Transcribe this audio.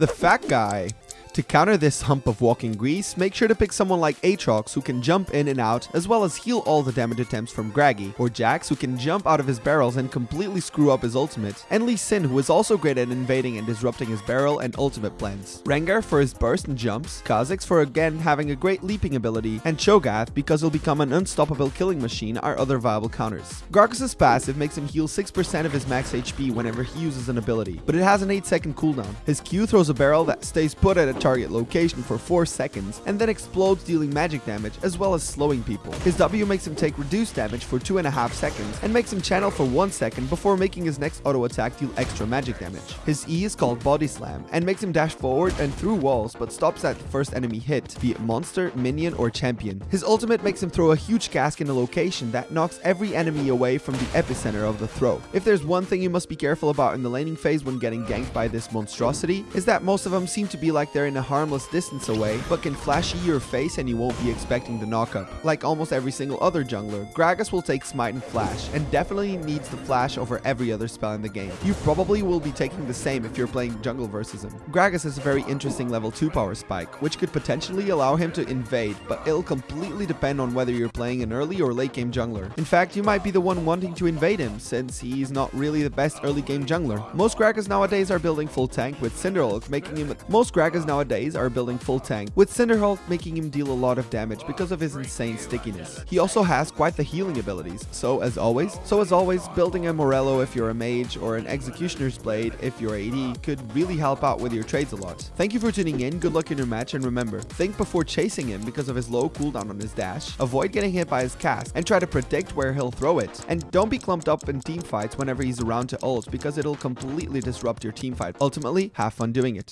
The fat guy. To counter this hump of walking grease, make sure to pick someone like Aatrox who can jump in and out as well as heal all the damage attempts from Graggy, or Jax who can jump out of his barrels and completely screw up his ultimate, and Lee Sin who is also great at invading and disrupting his barrel and ultimate plans. Rengar for his burst and jumps, Kha'Zix for again having a great leaping ability, and Cho'Gath because he'll become an unstoppable killing machine are other viable counters. Gragas' passive makes him heal 6% of his max HP whenever he uses an ability, but it has an 8 second cooldown. His Q throws a barrel that stays put at a target location for 4 seconds and then explodes dealing magic damage as well as slowing people. His W makes him take reduced damage for 2.5 seconds and makes him channel for 1 second before making his next auto attack deal extra magic damage. His E is called Body Slam and makes him dash forward and through walls but stops at the first enemy hit, be it monster, minion or champion. His ultimate makes him throw a huge cask in a location that knocks every enemy away from the epicenter of the throw. If there's one thing you must be careful about in the laning phase when getting ganked by this monstrosity, is that most of them seem to be like they're in a harmless distance away, but can flash your face and you won't be expecting the knockup. Like almost every single other jungler, Gragas will take Smite and Flash, and definitely needs the Flash over every other spell in the game. You probably will be taking the same if you're playing jungle versus him. Gragas has a very interesting level 2 power spike, which could potentially allow him to invade, but it'll completely depend on whether you're playing an early or late game jungler. In fact, you might be the one wanting to invade him, since he's not really the best early game jungler. Most Gragas nowadays are building full tank with Cinderhulk making him most Gragas nowadays are building full tank, with Cinderhulk making him deal a lot of damage because of his insane stickiness. He also has quite the healing abilities, so as always, so as always, building a Morello if you're a mage or an Executioner's Blade if you're AD could really help out with your trades a lot. Thank you for tuning in, good luck in your match, and remember, think before chasing him because of his low cooldown on his dash, avoid getting hit by his cast, and try to predict where he'll throw it. And don't be clumped up in team fights whenever he's around to ult because it'll completely disrupt your team fight. Ultimately, have fun doing it.